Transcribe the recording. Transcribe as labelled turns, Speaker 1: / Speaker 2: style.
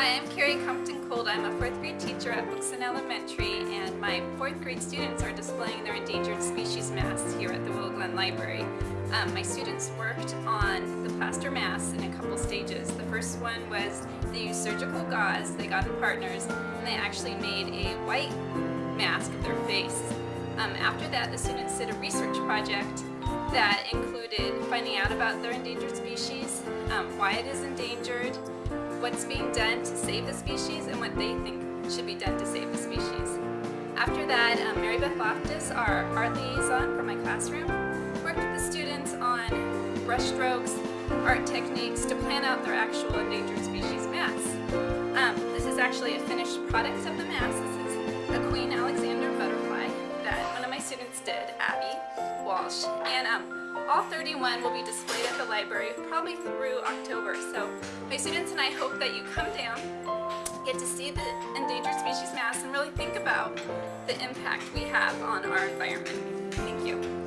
Speaker 1: Hi, I'm Carrie Compton Cold. I'm a fourth grade teacher at Booksin Elementary and my fourth grade students are displaying their endangered species masks here at the Willow Glen Library. Um, my students worked on the plaster masks in a couple stages. The first one was they used surgical gauze, they got in partners, and they actually made a white mask of their face. Um, after that, the students did a research project that included finding out about their endangered species, um, why it is endangered, what's being done to save the species, and what they think should be done to save the species. After that, um, Mary Beth Loftus, our art liaison for my classroom, worked with the students on brush strokes, art techniques to plan out their actual endangered species masks. Um, this is actually a finished product of the mask. This is a Queen Alexander butterfly that one of my students did, Abby Walsh. All 31 will be displayed at the library probably through October. So my students and I hope that you come down, get to see the endangered species mass and really think about the impact we have on our environment. Thank you.